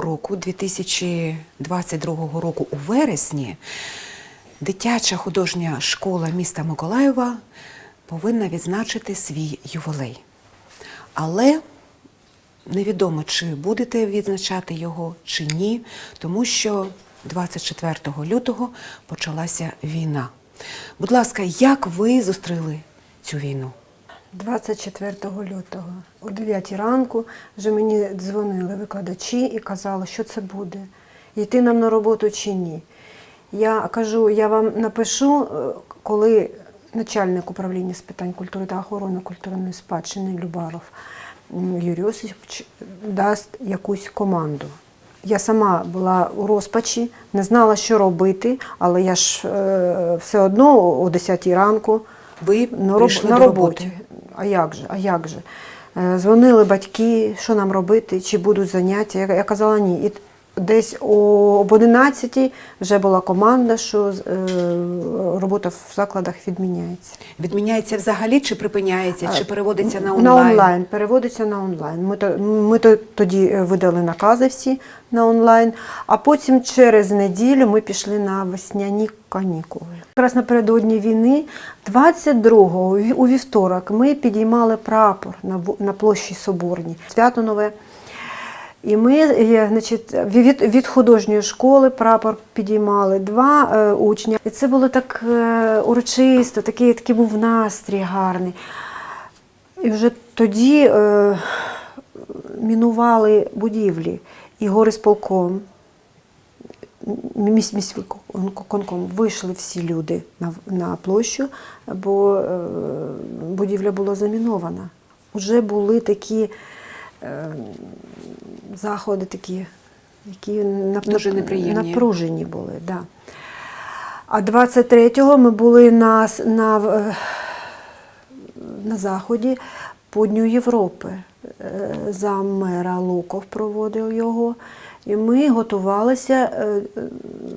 Року, 2022 року, у вересні, дитяча художня школа міста Миколаєва повинна відзначити свій ювілей. Але невідомо, чи будете відзначати його, чи ні, тому що 24 лютого почалася війна. Будь ласка, як ви зустріли цю війну? 24 лютого о 9 ранку вже мені дзвонили викладачі і казали, що це буде, йти нам на роботу чи ні. Я кажу, я вам напишу, е, коли начальник управління з питань культури та охорони культурної спадщини Любаров Юрій Осипович дасть якусь команду. Я сама була у розпачі, не знала, що робити, але я ж е, все одно о 10 ранку Ви на, роб... на роботі. А як же? А як же? Е, Дзвонили батьки, що нам робити, чи будуть заняття. Я, казала ні. Десь об 11 вже була команда, що е, робота в закладах відміняється. Відміняється взагалі, чи припиняється, чи переводиться на онлайн? На онлайн, переводиться на онлайн. Ми, то- ми то- тоді е, видали накази всі на онлайн, а потім через неділю ми пішли на весняні канікули. Якраз напередодні війни, 22-го, у вівторок, ми підіймали прапор на, на площі Соборній. Свято нове. І ми е, значить, від, від художньої школи прапор підіймали два е, учня. І це було так е, урочисто, такий, такий був настрій гарний. І вже тоді е, мінували будівлі і горисполком, місь, міськвиконком вийшли всі люди на, на площу, бо е, будівля була замінована. Уже були такі заходи, такі, які Дуже неприємні. напружені були. Да. А 23-го ми були на, на, на заході по Дню Європи. Е, Зам мера Луков проводив його. І ми готувалися е,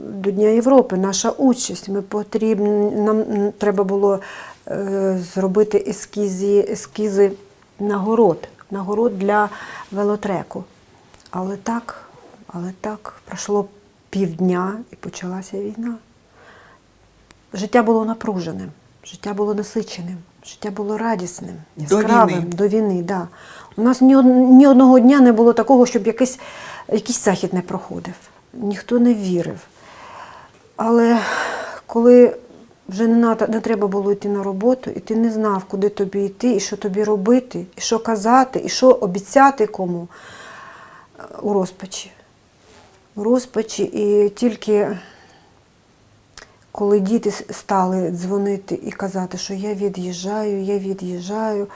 до Дня Європи. Наша участь. Ми потрібні, нам треба було е, зробити ескізи, ескізи нагород, нагород для велотреку. Але так, але так, пройшло півдня і почалася війна. Життя було напруженим, життя було насиченим, життя було радісним, До яскравим війни. до війни. Да. У нас ні, ні одного дня не було такого, щоб якийсь, якийсь захід не проходив. Ніхто не вірив. Але коли вже не, не треба було йти на роботу, і ти не знав, куди тобі йти, і що тобі робити, і що казати, і що обіцяти кому е, у розпачі. У розпачі, і тільки коли діти стали дзвонити і казати, що я від'їжджаю, я від'їжджаю,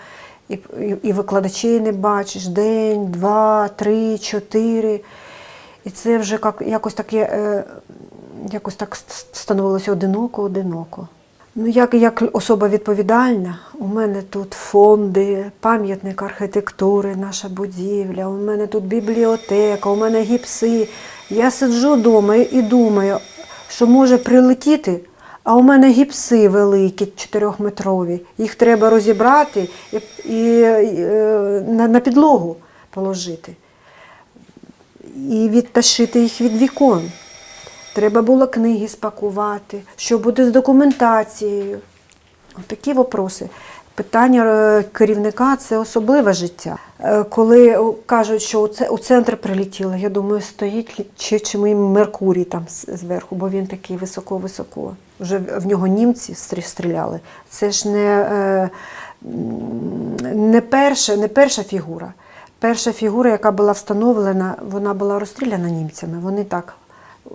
і, і, і викладачей не бачиш день, два, три, чотири. І це вже як, якось таке, е, якось так ст- становилося одиноко-одиноко. Ну, як, як особа відповідальна, у мене тут фонди, пам'ятник архітектури, наша будівля, у мене тут бібліотека, у мене гіпси. Я сиджу вдома і думаю, що може прилетіти, а у мене гіпси великі, чотирьохметрові. Їх треба розібрати і, і, е, на, на підлогу положити і відташити їх від вікон. Треба було книги спакувати, що буде з документацією. Такі вопроси. Питання е, керівника це особливе життя. Е, Коли кажуть, що у центр прилетіло, я думаю, стоїть чи, чи ми Меркурій там зверху, бо він такий високо-високо. Вже в нього німці стріляли. Це ж не, е, не, перша, не перша фігура. Перша фігура, яка була встановлена, вона була розстріляна німцями. Вони так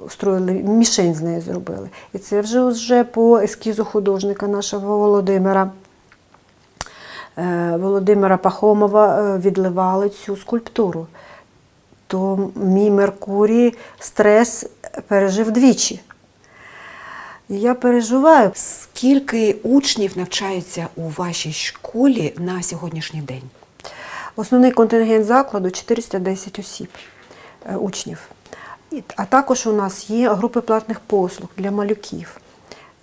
строїли, мішень з нею зробили. І це вже, вже по ескізу художника нашого Володимира. е, Володимира Пахомова е, відливали цю скульптуру. То мій Меркурій стрес пережив двічі. Я переживаю. Скільки учнів навчаються у вашій школі на сьогоднішній день? Основний контингент закладу 410 осіб, е, учнів. А також у нас є групи платних послуг для малюків.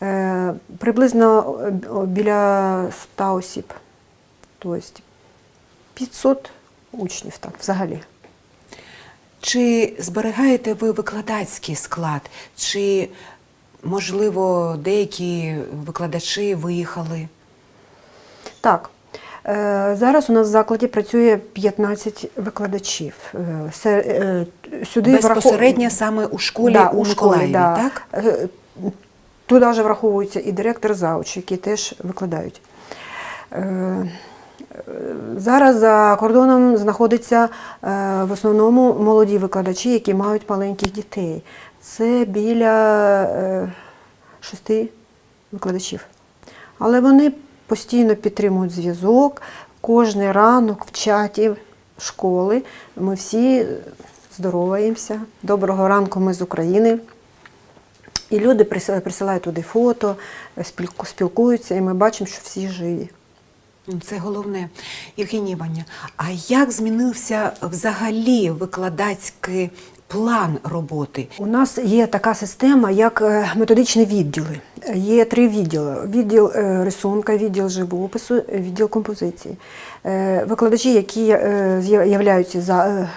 Е, Приблизно е, біля 100 осіб. Тобто 500 учнів так, взагалі. Чи зберігаєте ви викладацький склад? Чи, можливо, деякі викладачі виїхали? Так. Е, Зараз у нас в закладі працює 15 викладачів. Е, е, врахов- Безпосередньо саме у школі Да, у Миколаєві, да. так? Туди вже враховується і директор завуч, які теж викладають. Зараз за кордоном знаходяться в основному молоді викладачі, які мають маленьких дітей. Це біля шести викладачів. Але вони постійно підтримують зв'язок. Кожний ранок в чаті школи ми всі здороваємося. Доброго ранку, ми з України. І люди присилають, туди фото, спілкуються, і ми бачимо, що всі живі. Це головне. Євгенія Іванівна, а як змінився взагалі викладацький план роботи? У нас є така система, як е, методичні відділи. Є три відділи: відділ е, рисунка, відділ живопису, відділ композиції. Е, Викладачі, які являються за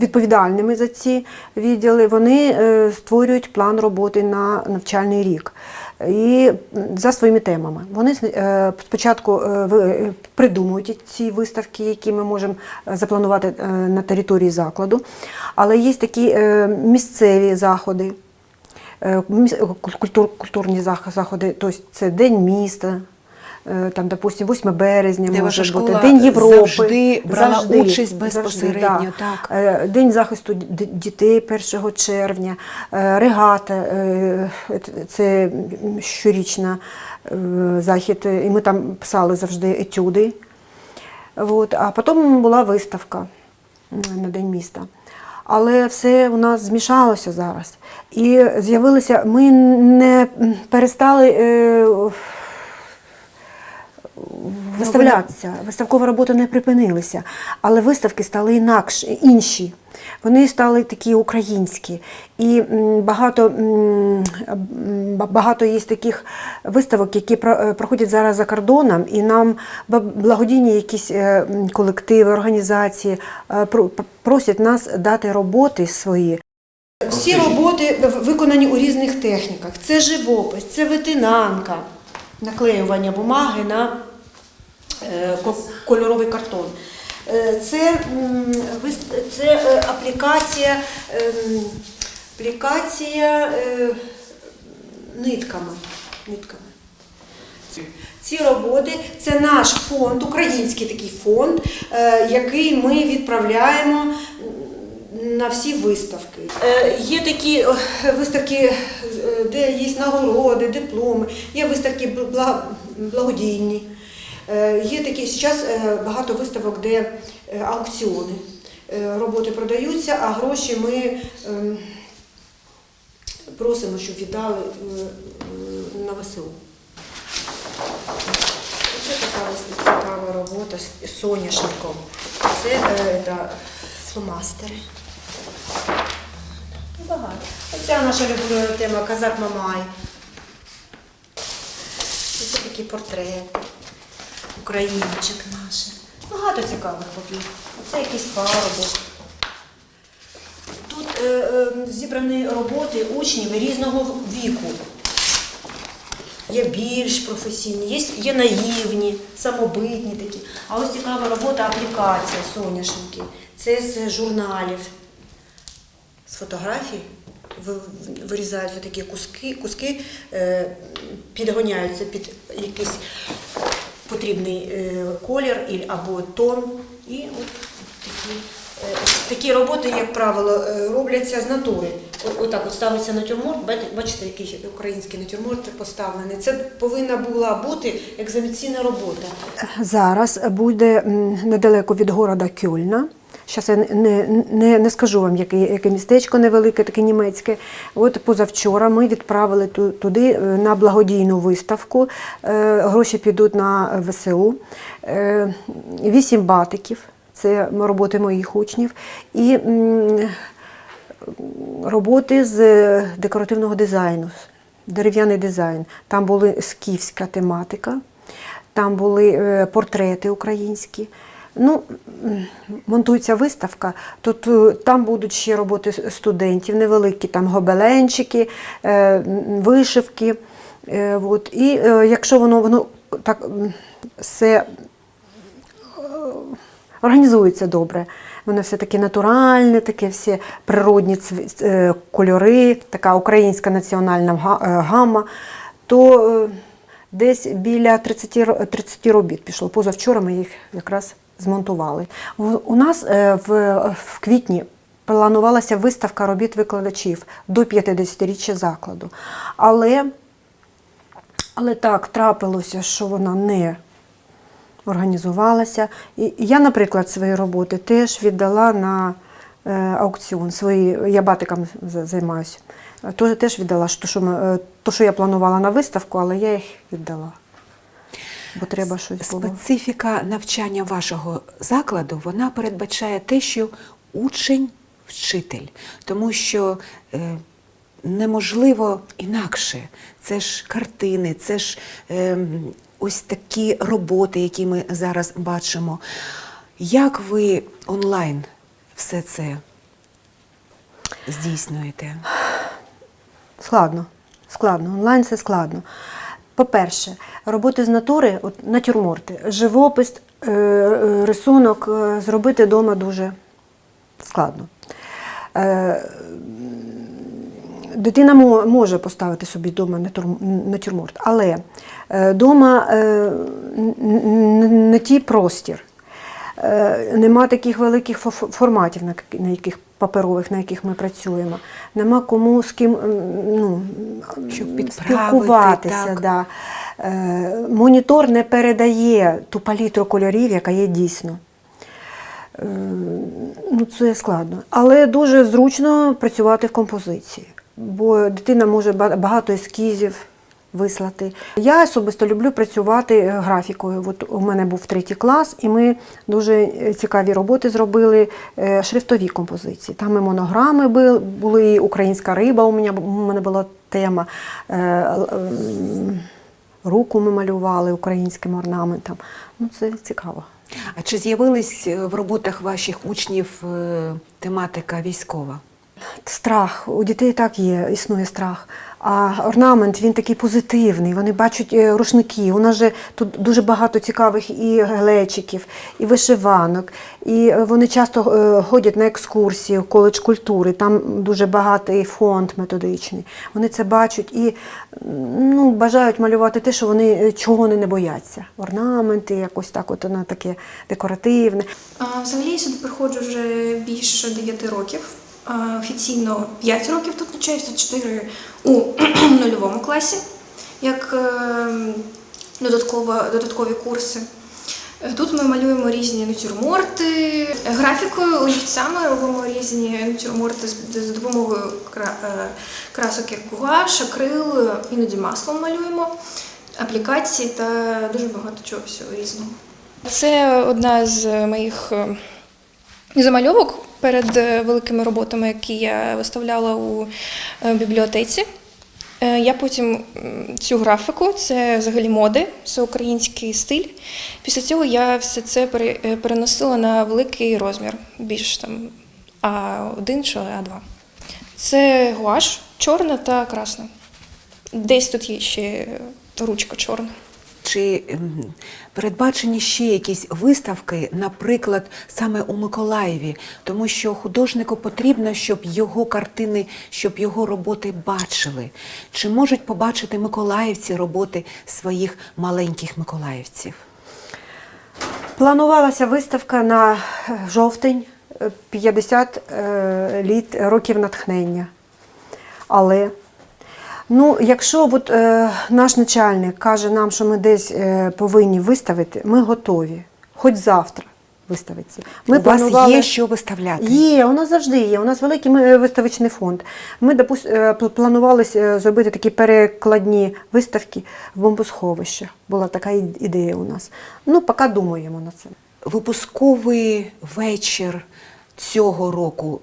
відповідальними за ці відділи, вони створюють план роботи на навчальний рік. І за своїми темами. Вони е, спочатку е, е, придумують ці виставки, які ми можемо запланувати на території закладу. Але є такі місцеві заходи, культурні заходи, тобто це День міста. Е, Там, допустим, 8 березня Де може бути День Європи. завжди брала участь безпосередньо, так. Е, День захисту дітей 1 червня, е, регата, це щорічна захід, і ми там писали завжди етюди. От. А потім була виставка на День міста. Але все у нас змішалося зараз. І з'явилися, ми не перестали. Виставлятися, виставкова робота не припинилася, але виставки стали інакші, інші. Вони стали такі українські. І багато, багато є таких виставок, які е, проходять зараз за кордоном, і нам благодійні якісь е, колективи, організації е, просять нас дати роботи свої. Всі роботи виконані у різних техніках. Це живопис, це витинанка, наклеювання бумаги на кольоровий картон. Е, Це, вис- це е, аплікація, ем, аплікація е, нитками. нитками. Ці роботи це наш фонд, український такий фонд, е, який ми відправляємо на всі виставки. Е, Є такі е, виставки, е, де є нагороди, дипломи, є виставки благодійні. Е, Є такі зараз багато виставок, де е, аукціони. Е, Роботи продаються, а гроші ми ем, просимо, щоб віддали е, е, на ВСУ. Це така цікава робота з соняшником. Це е, да, фломастери. Ну, Багато. Оця наша любима тема Казак Мамай. Це такі портрети. Українчик наш. Багато цікавих робіт. Це якийсь парубок. Тут е, е, зібрані роботи учнів різного віку. Є більш професійні, є, є наївні, самобитні такі. А ось цікава робота аплікація соняшники. Це з журналів, з фотографій. Ви- Вирізаються такі куски, куски е, підгоняються під якийсь потрібний е, колір або тон. І от такі, е, такі роботи, як правило, е, робляться з натури. Отак от ставиться натюрморт, бачите- який український натюрморт поставлений. Це повинна була бути екзаміційна робота. Зараз буде недалеко від города Кьольна. Зараз я не, не, не скажу вам, яке, яке містечко невелике, таке німецьке. От позавчора ми відправили туди е, на благодійну виставку. Е, Гроші підуть на ВСУ. Е, Вісім батиків. Це роботи моїх учнів. І роботи з декоративного дизайну, дерев'яний дизайн. Там були скіфська тематика, там були портрети українські, Ну, монтується виставка, то там будуть ще роботи студентів, невеликі там гобеленчики, е, вишивки. Е, от. І е, якщо воно, воно так все організується добре. Воно все таке натуральне, таке всі природні е, кольори, така українська національна га- е, гамма, то е, десь біля 30, ро- 30 робіт пішло. Позавчора ми їх якраз змонтували. У- нас е, в, квітні планувалася виставка робіт викладачів до 50-річчя закладу. Але, але так трапилося, що вона не організувалася. І я, наприклад, свої роботи теж віддала на е, аукціон. Свої, я батиком займаюся. Теж, теж віддала, що, що, е, то, що я планувала на виставку, але я їх віддала. Бо треба щось було. Специфіка навчання вашого закладу вона передбачає те, що учень вчитель, тому що е, неможливо інакше. Це ж картини, це ж е, ось такі роботи, які ми зараз бачимо. Як ви онлайн все це здійснюєте? Складно. Складно. Онлайн це складно. По-перше, роботи з натури, от натюрморти, живопис, е, рисунок е, зробити вдома дуже складно. Е, Дитина може поставити собі вдома натюрморт, але вдома не ті простір. Нема таких великих форматів, на яких паперових, на яких ми працюємо. Нема кому з ким ну, Щоб спілкуватися. так. Да. Е, Монітор не передає ту палітру кольорів, яка є дійсно. Е, Ну, це складно. Але дуже зручно працювати в композиції, бо дитина може ба- багато ескізів вислати. Я особисто люблю працювати е, графікою. От у мене був третій клас, і ми дуже е, цікаві роботи зробили е, шрифтові композиції. Там і монограми бу- були, і українська риба у мене, у мене була тема. Руку ми малювали українським орнаментом. Ну, це цікаво. А чи з'явились е, в роботах ваших учнів тематика військова? Страх. У дітей так є, існує страх. А орнамент він такий позитивний. Вони бачать е, рушники. У нас же тут дуже багато цікавих і глечиків, і вишиванок. І е, вони часто е, ходять на екскурсії в коледж культури. Там дуже багатий фонд методичний. Вони це бачать і ну, бажають малювати те, що вони чого вони не бояться. Орнаменти, якось так, от воно таке декоративне. А, Взагалі я сюди приходжу вже більше 9 років. Офіційно 5 років тут навчаюся, 4 у нульовому класі, як е, додаткові курси. Тут ми малюємо різні натюрморти, графікою, олівцями робимо різні натюрморти з, з допомогою е, красок як гуаш, акрил, іноді маслом малюємо, аплікації та дуже багато чого всього різного. Це одна з моїх е, замальовок перед е, великими роботами, які я виставляла у е, бібліотеці. Е, Я потім цю графіку, це взагалі моди, це український стиль. Після цього я все це переносила на великий розмір, більш там А1 чи А2. Це гуаш, чорна та красна. Десь тут є ще ручка чорна. Чи ем, передбачені ще якісь виставки, наприклад, саме у Миколаєві, тому що художнику потрібно, щоб його картини, щоб його роботи бачили. Чи можуть побачити миколаївці роботи своїх маленьких миколаївців? Планувалася виставка на е, жовтень е, 50 е, літ років натхнення. Але ну, якщо от, е, наш начальник каже нам, що ми десь е, повинні виставити, ми готові. Хоч завтра виставиться. Ми у вас планували- є що виставляти? Є, у нас завжди є. У нас великий ми- виставочний фонд. Ми допус- е, пл- планували е, зробити такі перекладні виставки в бомбосховищах. Була така ідея у нас. Ну, поки думаємо над цим. Випусковий вечір цього року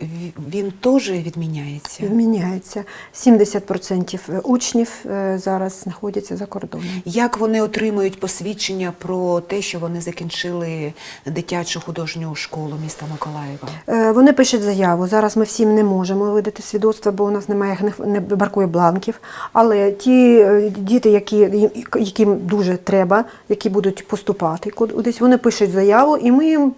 він теж відміняється? Відміняється. 70% учнів е, зараз знаходяться за кордоном. Як вони отримують посвідчення про те, що вони закінчили дитячу художню школу міста Миколаєва? Е, Вони пишуть заяву. Зараз ми всім не можемо видати свідоцтва, бо у нас немає не- бракує бланків. Але ті е, діти, які, яким дуже треба, які будуть поступати кудись, вони пишуть заяву, і ми їм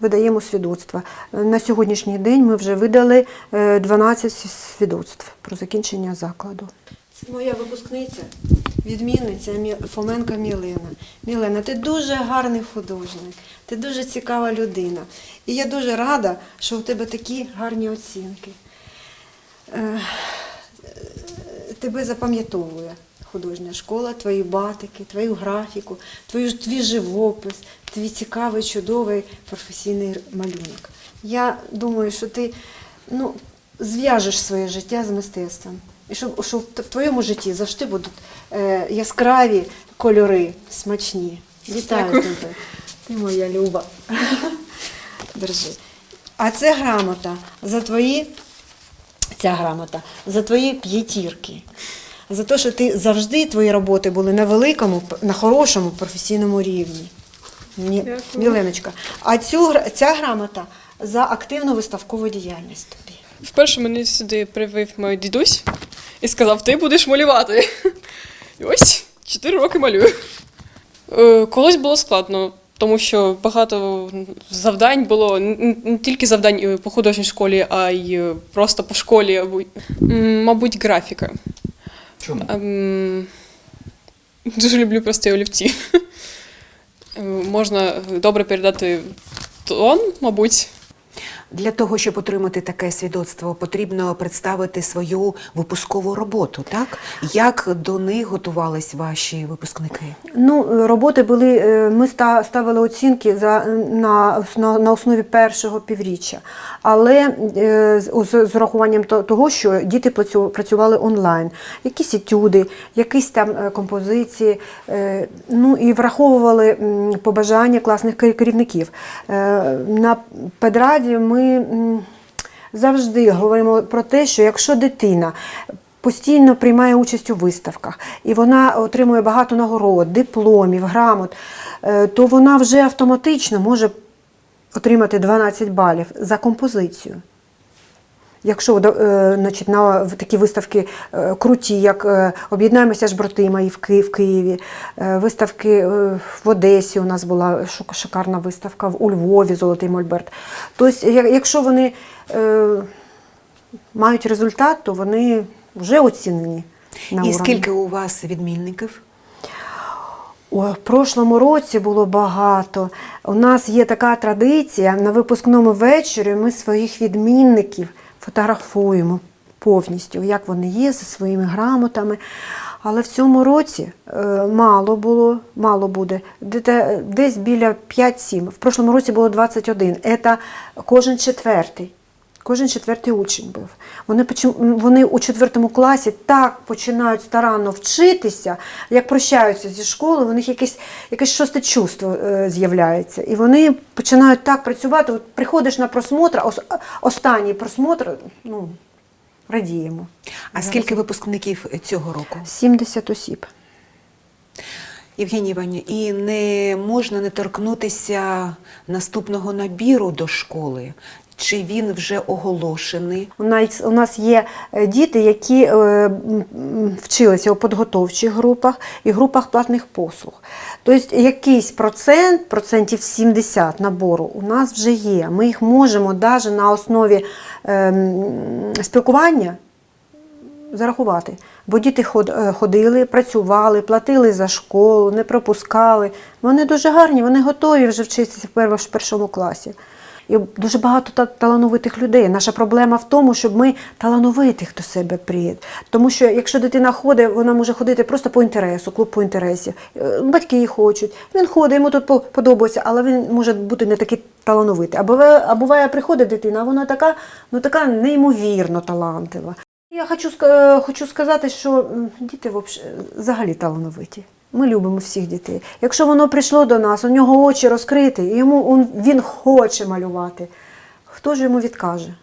видаємо свідоцтва. Е, На сьогоднішній день ми вже видали е, 12 свідоцтв про закінчення закладу. Це моя випускниця, відмінниця Мі- Фоменка Мілена. Мілена, ти дуже гарний художник, ти дуже цікава людина. І я дуже рада, що у тебе такі гарні оцінки. Е, е, Тебе запам'ятовує художня школа, твої батики, твою графіку, твою, твій живопис, твій цікавий, чудовий професійний малюнок. Я думаю, що ти ну, зв'яжеш своє життя з мистецтвом. І щоб, щоб в твоєму житті завжди будуть е, яскраві кольори, смачні. Вітаю тебе. Ти моя люба. Держи. А це грамота за твої, ця грамота, за твої п'ятірки. За те, що ти завжди твої роботи були на великому, на хорошому професійному рівні. Міленочка. А цю, ця грамота за активну виставкову діяльність тобі. Вперше мене сюди привів мій дідусь і сказав: ти будеш малювати. І ось 4 роки малюю. Е, Колись було складно, тому що багато завдань було не тільки завдань по художній школі, а й просто по школі, мабуть, графіка. Чому? Ем, Дуже люблю прості олівці. Е, Можна добре передати тон, мабуть. Для того, щоб отримати таке свідоцтво, потрібно представити свою випускову роботу, так? Як до них готувались ваші випускники? Ну, роботи були, е, ми ставили оцінки за, на, на, основі першого півріччя. Але е, з, з, урахуванням того, що діти працювали онлайн, якісь етюди, якісь там е, композиції, ну і враховували побажання класних керівників. На педраді ми м, завжди говоримо про те, що якщо дитина постійно приймає участь у виставках, і вона отримує багато нагород, дипломів, грамот, е, то вона вже автоматично може отримати 12 балів за композицію. Якщо е, значить, на такі виставки е, круті, як е, об'єднаємося ж братима і в Ки- в Києві, виставки в Одесі у нас була шикарна виставка, у Львові Золотий Мольберт. Тобто, якщо вони мають результат, то вони вже оцінені. На І скільки у вас відмінників? В прошлому році було багато. У нас є така традиція на випускному вечорі ми своїх відмінників фотографуємо повністю, як вони є зі своїми грамотами. Але в цьому році е, мало було, мало буде, Де- десь біля 5-7. В прошлому році було 21. Це кожен четвертий. Кожен четвертий учень був. Вони, вони у четвертому класі так починають старанно вчитися, як прощаються зі школи, у них якесь, якесь шосте чувство е, з'являється. І вони починають так працювати. От приходиш на просмотр, ос- останній просмотр, ну, радіємо. А скільки випускників цього року? 70 осіб. Євгенія Іванівна, і не можна не торкнутися наступного набіру до школи. Чи він вже оголошений? У нас, є е, діти, які е, вчилися у підготовчих групах і групах платних послуг. Тобто якийсь процент, процентів 70 набору у нас вже є. Ми їх можемо навіть на основі е, спілкування зарахувати. Бо діти е, ходили, працювали, платили за школу, не пропускали. Вони дуже гарні, вони готові вже вчитися в першому класі. І дуже багато та- талановитих людей. Наша проблема в тому, щоб ми талановитих до себе приїд. Тому що якщо дитина ходить, вона може ходити просто по інтересу, клуб по інтересі. Е, Батьки її хочуть. Він ходить, йому тут по- подобається, але він може бути не такий талановитий. А буває, а буває приходить дитина, вона така, ну така неймовірно талантлива. Я хочу, хочу сказати, що діти вообще- взагалі талановиті. Ми любимо всіх дітей. Якщо воно прийшло до нас, у нього очі розкриті, і йому він хоче малювати, хто ж йому відкаже?